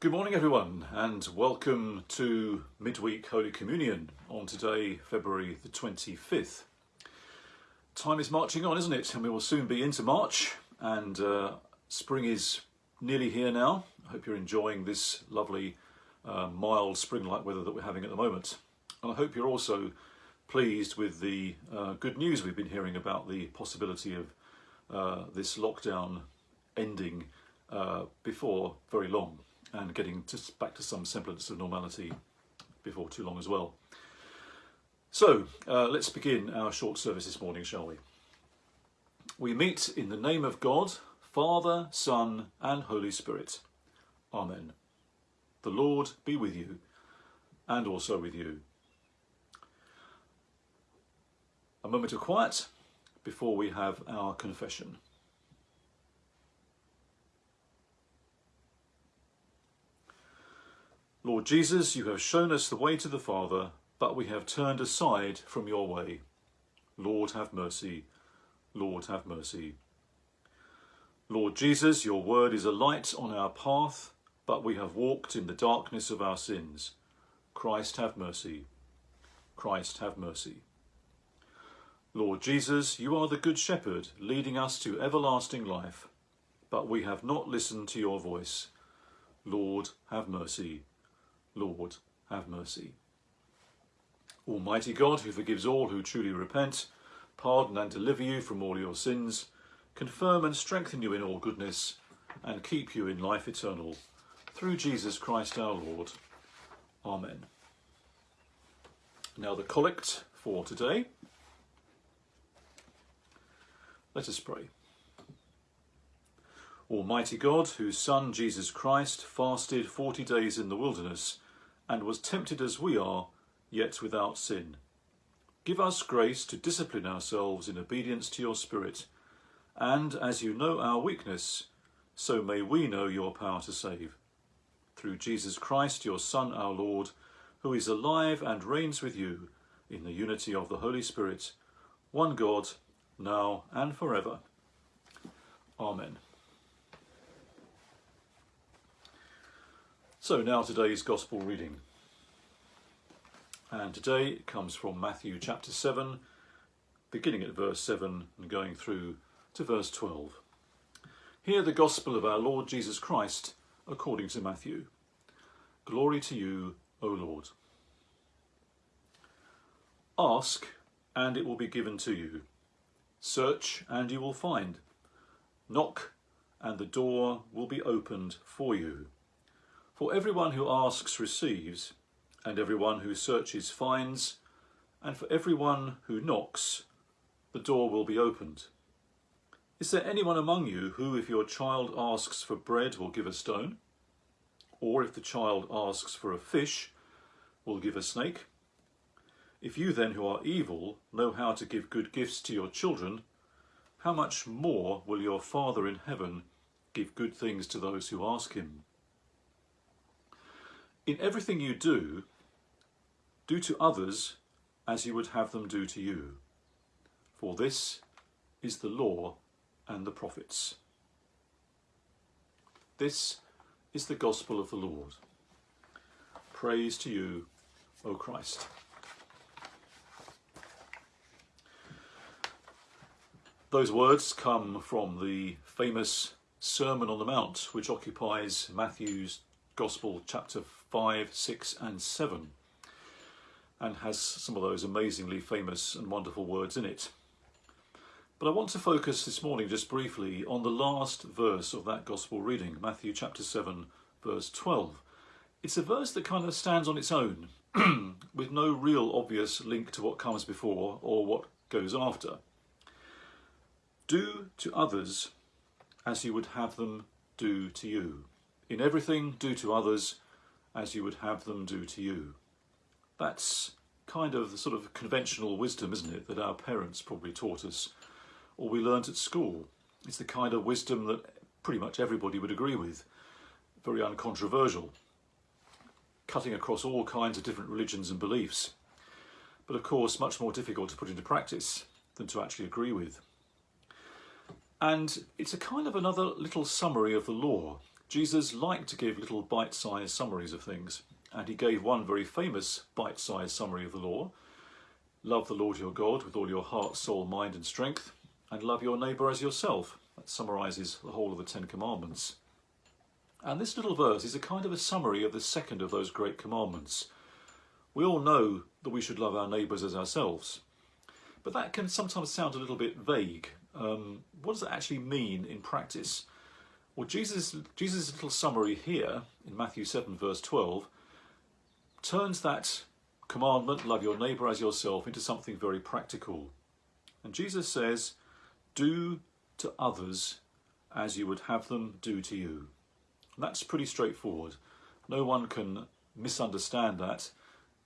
Good morning, everyone, and welcome to Midweek Holy Communion on today, February the 25th. Time is marching on, isn't it? And we will soon be into March, and uh, spring is nearly here now. I hope you're enjoying this lovely, uh, mild spring like weather that we're having at the moment. And I hope you're also pleased with the uh, good news we've been hearing about the possibility of uh, this lockdown ending uh, before very long and getting back to some semblance of normality before too long as well. So uh, let's begin our short service this morning, shall we? We meet in the name of God, Father, Son, and Holy Spirit. Amen. The Lord be with you and also with you. A moment of quiet before we have our confession. Lord Jesus, you have shown us the way to the Father, but we have turned aside from your way. Lord, have mercy. Lord, have mercy. Lord Jesus, your word is a light on our path, but we have walked in the darkness of our sins. Christ, have mercy. Christ, have mercy. Lord Jesus, you are the Good Shepherd, leading us to everlasting life, but we have not listened to your voice. Lord, have mercy. Lord, have mercy. Almighty God, who forgives all who truly repent, pardon and deliver you from all your sins, confirm and strengthen you in all goodness, and keep you in life eternal, through Jesus Christ our Lord. Amen. Now the collect for today. Let us pray. Almighty God, whose Son Jesus Christ fasted forty days in the wilderness and was tempted as we are, yet without sin. Give us grace to discipline ourselves in obedience to your Spirit, and as you know our weakness, so may we know your power to save. Through Jesus Christ, your Son, our Lord, who is alive and reigns with you in the unity of the Holy Spirit, one God, now and forever. Amen. So now today's Gospel reading. And today it comes from Matthew chapter 7, beginning at verse 7 and going through to verse 12. Hear the Gospel of our Lord Jesus Christ according to Matthew. Glory to you, O Lord. Ask, and it will be given to you. Search, and you will find. Knock, and the door will be opened for you. For everyone who asks receives, and everyone who searches finds, and for everyone who knocks, the door will be opened. Is there anyone among you who, if your child asks for bread, will give a stone? Or if the child asks for a fish, will give a snake? If you then, who are evil, know how to give good gifts to your children, how much more will your Father in heaven give good things to those who ask him? In everything you do, do to others as you would have them do to you. For this is the law and the prophets. This is the gospel of the Lord. Praise to you, O Christ. Those words come from the famous Sermon on the Mount, which occupies Matthew's Gospel, chapter 5, 6 and 7 and has some of those amazingly famous and wonderful words in it. But I want to focus this morning just briefly on the last verse of that Gospel reading, Matthew chapter 7 verse 12. It's a verse that kind of stands on its own with no real obvious link to what comes before or what goes after. Do to others as you would have them do to you. In everything, do to others as you would have them do to you. That's kind of the sort of conventional wisdom, isn't it, that our parents probably taught us or we learnt at school. It's the kind of wisdom that pretty much everybody would agree with, very uncontroversial, cutting across all kinds of different religions and beliefs, but of course much more difficult to put into practice than to actually agree with. And it's a kind of another little summary of the law Jesus liked to give little bite sized summaries of things, and he gave one very famous bite sized summary of the law Love the Lord your God with all your heart, soul, mind, and strength, and love your neighbour as yourself. That summarises the whole of the Ten Commandments. And this little verse is a kind of a summary of the second of those great commandments. We all know that we should love our neighbours as ourselves, but that can sometimes sound a little bit vague. Um, what does it actually mean in practice? Well, Jesus' Jesus' little summary here in Matthew 7, verse 12, turns that commandment, love your neighbour as yourself, into something very practical. And Jesus says, Do to others as you would have them do to you. And that's pretty straightforward. No one can misunderstand that.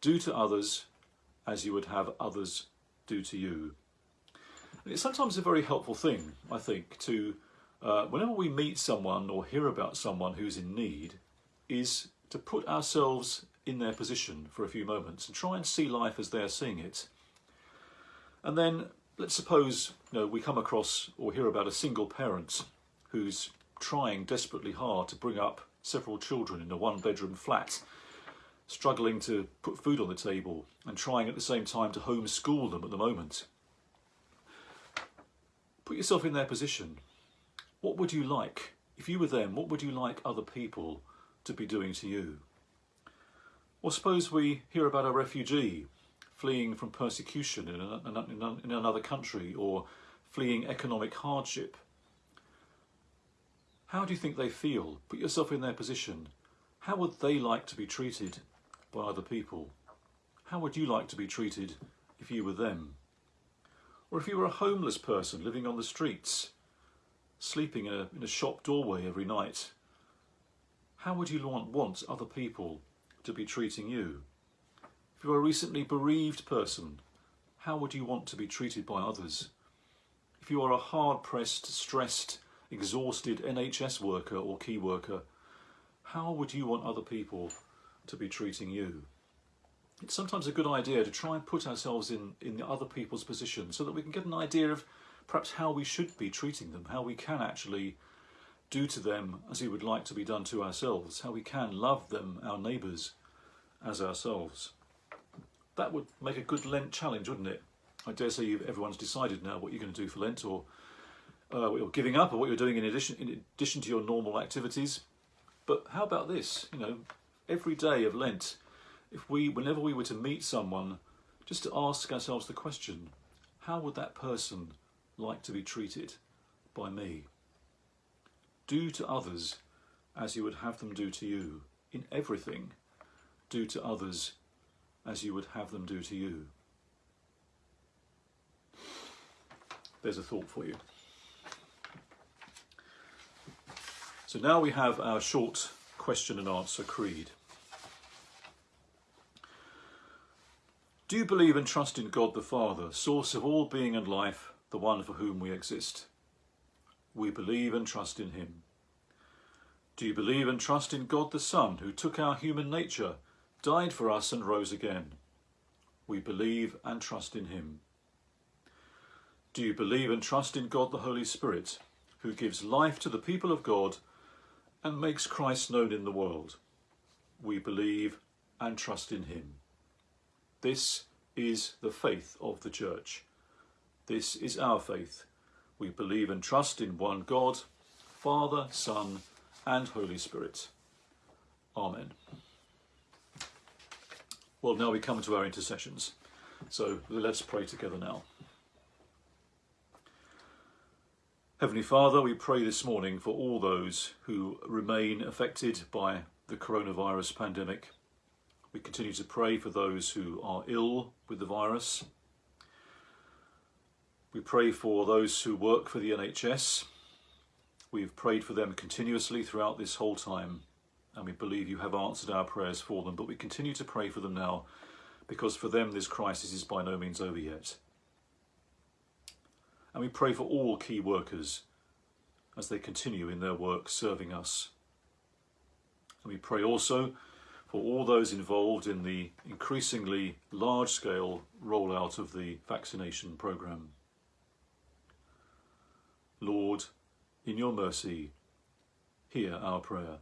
Do to others as you would have others do to you. And it's sometimes a very helpful thing, I think, to uh, whenever we meet someone or hear about someone who's in need, is to put ourselves in their position for a few moments and try and see life as they're seeing it. And then let's suppose you know, we come across or hear about a single parent who's trying desperately hard to bring up several children in a one bedroom flat, struggling to put food on the table and trying at the same time to homeschool them at the moment. Put yourself in their position what would you like, if you were them, what would you like other people to be doing to you? Or suppose we hear about a refugee fleeing from persecution in, a, in another country or fleeing economic hardship. How do you think they feel? Put yourself in their position. How would they like to be treated by other people? How would you like to be treated if you were them? Or if you were a homeless person living on the streets, sleeping in a, in a shop doorway every night, how would you want, other people to be treating you? If you're a recently bereaved person, how would you want to be treated by others? If you are a hard-pressed, stressed, exhausted NHS worker or key worker, how would you want other people to be treating you? It's sometimes a good idea to try and put ourselves in, in the other people's position so that we can get an idea of perhaps how we should be treating them, how we can actually do to them as we would like to be done to ourselves, how we can love them, our neighbours, as ourselves. That would make a good Lent challenge, wouldn't it? I dare say everyone's decided now what you're going to do for Lent or uh, what you're giving up or what you're doing in addition, in addition to your normal activities. But how about this? You know, every day of Lent, if we, whenever we were to meet someone, just to ask ourselves the question, how would that person like to be treated by me. Do to others as you would have them do to you. In everything, do to others as you would have them do to you. There's a thought for you. So now we have our short question and answer creed. Do you believe and trust in God the Father, source of all being and life, the one for whom we exist. We believe and trust in him. Do you believe and trust in God the Son, who took our human nature, died for us and rose again? We believe and trust in him. Do you believe and trust in God the Holy Spirit, who gives life to the people of God and makes Christ known in the world? We believe and trust in him. This is the faith of the Church. This is our faith. We believe and trust in one God, Father, Son, and Holy Spirit. Amen. Well, now we come to our intercessions. So let's pray together now. Heavenly Father, we pray this morning for all those who remain affected by the coronavirus pandemic. We continue to pray for those who are ill with the virus we pray for those who work for the NHS. We've prayed for them continuously throughout this whole time, and we believe you have answered our prayers for them, but we continue to pray for them now because for them this crisis is by no means over yet. And we pray for all key workers as they continue in their work serving us. And we pray also for all those involved in the increasingly large scale rollout of the vaccination programme. Lord, in your mercy, hear our prayer.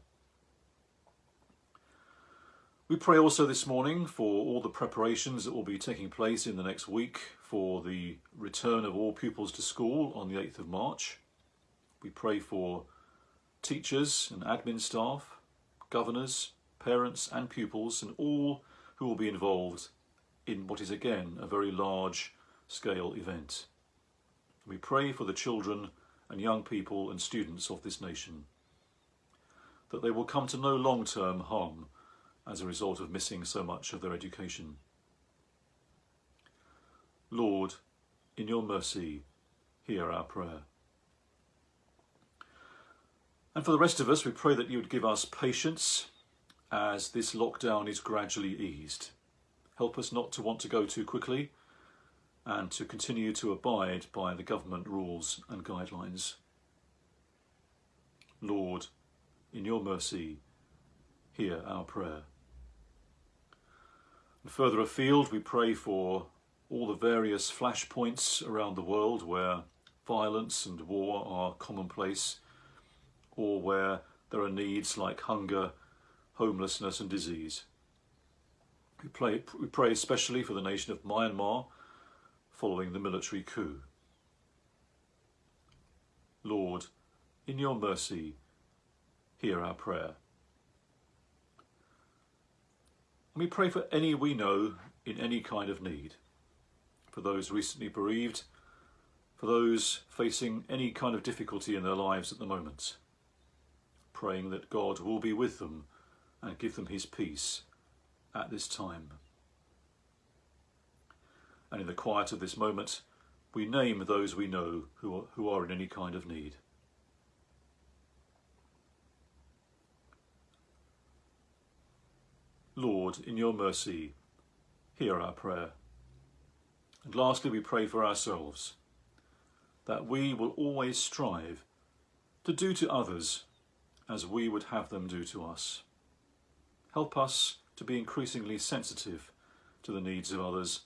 We pray also this morning for all the preparations that will be taking place in the next week for the return of all pupils to school on the 8th of March. We pray for teachers and admin staff, governors, parents and pupils and all who will be involved in what is again a very large scale event. We pray for the children and young people and students of this nation that they will come to no long-term harm as a result of missing so much of their education. Lord, in your mercy, hear our prayer. And for the rest of us, we pray that you would give us patience as this lockdown is gradually eased. Help us not to want to go too quickly and to continue to abide by the government rules and guidelines. Lord, in your mercy, hear our prayer. And further afield, we pray for all the various flashpoints around the world where violence and war are commonplace, or where there are needs like hunger, homelessness and disease. We pray, we pray especially for the nation of Myanmar following the military coup. Lord, in your mercy, hear our prayer. And we pray for any we know in any kind of need, for those recently bereaved, for those facing any kind of difficulty in their lives at the moment, praying that God will be with them and give them his peace at this time. And in the quiet of this moment, we name those we know who are, who are in any kind of need. Lord, in your mercy, hear our prayer. And lastly, we pray for ourselves, that we will always strive to do to others as we would have them do to us. Help us to be increasingly sensitive to the needs of others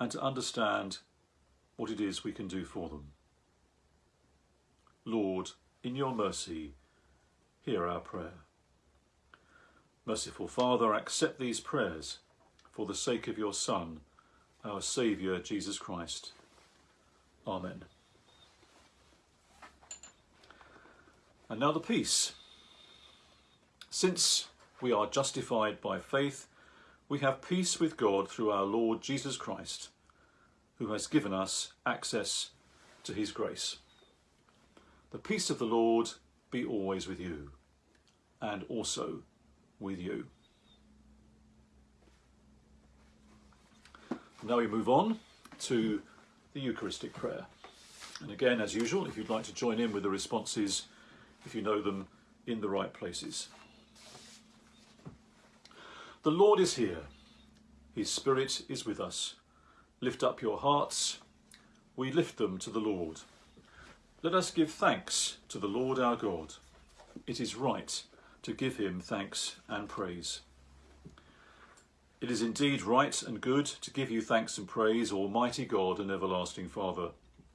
and to understand what it is we can do for them. Lord, in your mercy, hear our prayer. Merciful Father, accept these prayers for the sake of your Son, our Saviour, Jesus Christ. Amen. And now the peace. Since we are justified by faith, we have peace with God through our Lord Jesus Christ, who has given us access to his grace. The peace of the Lord be always with you, and also with you. Now we move on to the Eucharistic prayer. And again, as usual, if you'd like to join in with the responses, if you know them in the right places. The Lord is here. His Spirit is with us. Lift up your hearts. We lift them to the Lord. Let us give thanks to the Lord our God. It is right to give him thanks and praise. It is indeed right and good to give you thanks and praise, Almighty God and everlasting Father,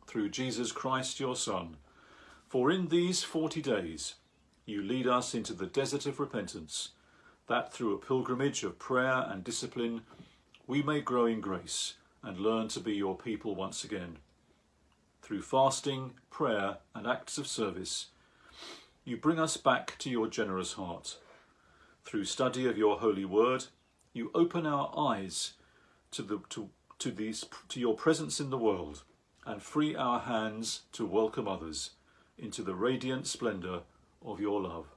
through Jesus Christ your Son. For in these forty days you lead us into the desert of repentance, that through a pilgrimage of prayer and discipline we may grow in grace and learn to be your people once again. Through fasting, prayer and acts of service, you bring us back to your generous heart. Through study of your holy word, you open our eyes to, the, to, to, these, to your presence in the world and free our hands to welcome others into the radiant splendour of your love.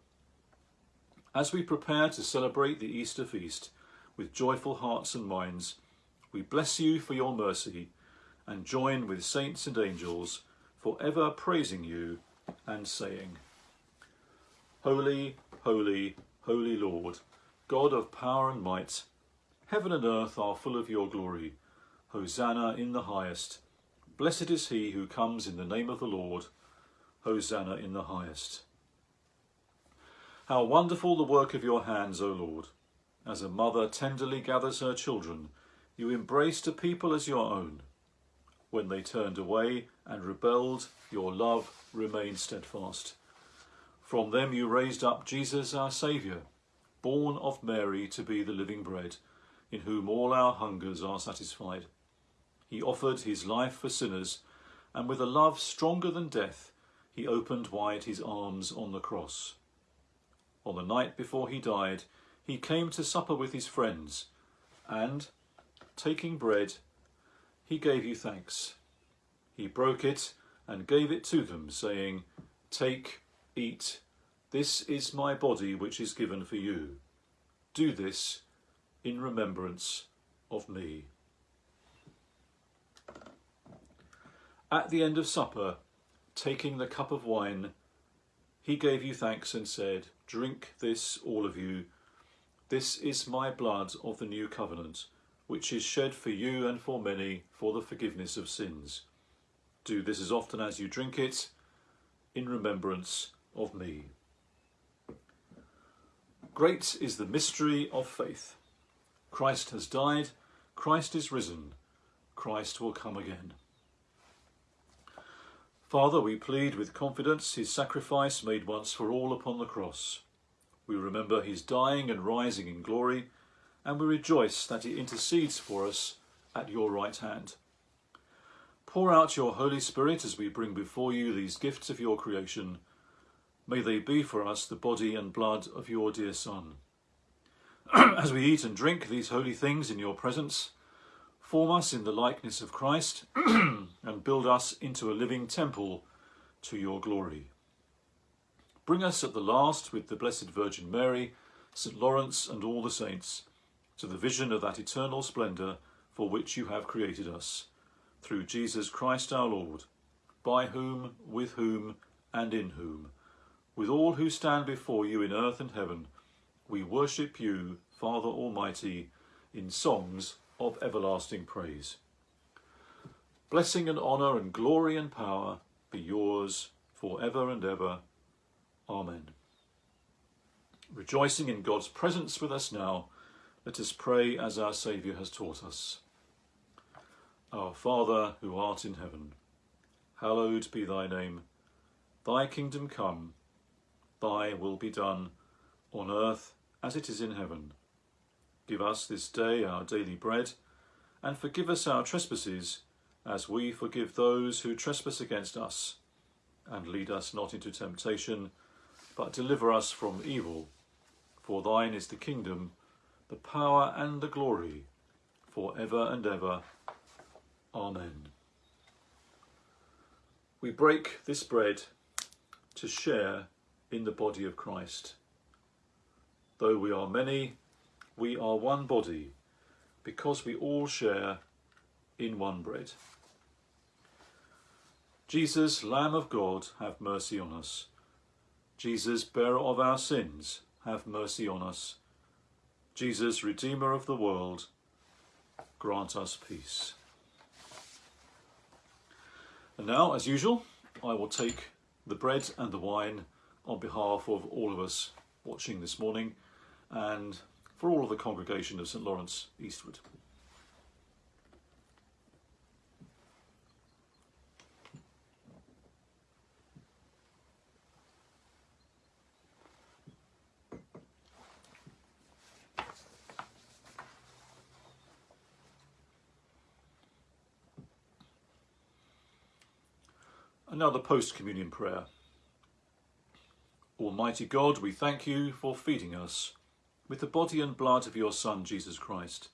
As we prepare to celebrate the Easter feast with joyful hearts and minds, we bless you for your mercy and join with saints and angels forever praising you and saying, Holy, holy, holy Lord, God of power and might, heaven and earth are full of your glory. Hosanna in the highest. Blessed is he who comes in the name of the Lord. Hosanna in the highest. How wonderful the work of your hands, O Lord. As a mother tenderly gathers her children, you embraced a people as your own. When they turned away and rebelled, your love remained steadfast. From them you raised up Jesus our Saviour, born of Mary to be the living bread, in whom all our hungers are satisfied. He offered his life for sinners, and with a love stronger than death, he opened wide his arms on the cross. On the night before he died, he came to supper with his friends, and, taking bread, he gave you thanks. He broke it and gave it to them, saying, Take, Eat, this is my body which is given for you. Do this in remembrance of me. At the end of supper, taking the cup of wine, he gave you thanks and said, Drink this, all of you. This is my blood of the new covenant, which is shed for you and for many for the forgiveness of sins. Do this as often as you drink it in remembrance of me. Great is the mystery of faith. Christ has died, Christ is risen, Christ will come again. Father, we plead with confidence his sacrifice made once for all upon the cross. We remember his dying and rising in glory, and we rejoice that he intercedes for us at your right hand. Pour out your Holy Spirit as we bring before you these gifts of your creation May they be for us the body and blood of your dear Son. As we eat and drink these holy things in your presence, form us in the likeness of Christ and build us into a living temple to your glory. Bring us at the last with the Blessed Virgin Mary, St. Lawrence and all the saints, to the vision of that eternal splendour for which you have created us, through Jesus Christ our Lord, by whom, with whom, and in whom, with all who stand before you in earth and heaven, we worship you, Father Almighty, in songs of everlasting praise. Blessing and honour and glory and power be yours for ever and ever. Amen. Rejoicing in God's presence with us now, let us pray as our Saviour has taught us. Our Father, who art in heaven, hallowed be thy name. Thy kingdom come Thy will be done, on earth as it is in heaven. Give us this day our daily bread, and forgive us our trespasses, as we forgive those who trespass against us. And lead us not into temptation, but deliver us from evil. For thine is the kingdom, the power and the glory, for ever and ever. Amen. We break this bread to share in the body of Christ. Though we are many, we are one body because we all share in one bread. Jesus, Lamb of God, have mercy on us. Jesus, bearer of our sins, have mercy on us. Jesus, Redeemer of the world, grant us peace. And now, as usual, I will take the bread and the wine on behalf of all of us watching this morning and for all of the congregation of St Lawrence Eastwood. Another post communion prayer. Almighty God, we thank you for feeding us with the body and blood of your Son, Jesus Christ.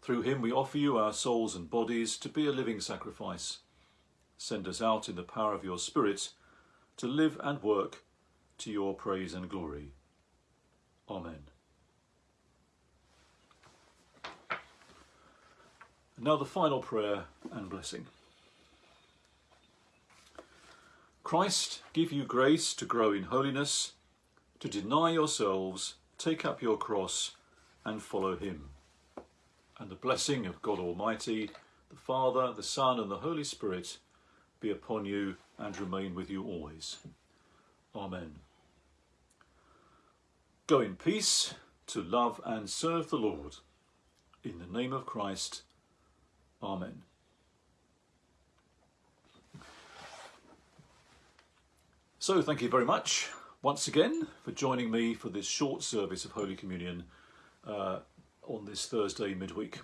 Through him we offer you our souls and bodies to be a living sacrifice. Send us out in the power of your Spirit to live and work to your praise and glory. Amen. Now the final prayer and blessing. Christ give you grace to grow in holiness, to deny yourselves, take up your cross, and follow him. And the blessing of God Almighty, the Father, the Son, and the Holy Spirit be upon you and remain with you always. Amen. Go in peace to love and serve the Lord. In the name of Christ. Amen. So thank you very much once again for joining me for this short service of Holy Communion uh, on this Thursday midweek.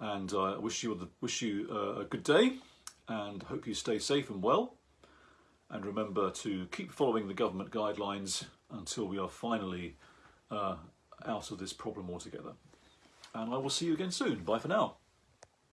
And I wish you, the, wish you uh, a good day and hope you stay safe and well. And remember to keep following the government guidelines until we are finally uh, out of this problem altogether. And I will see you again soon. Bye for now.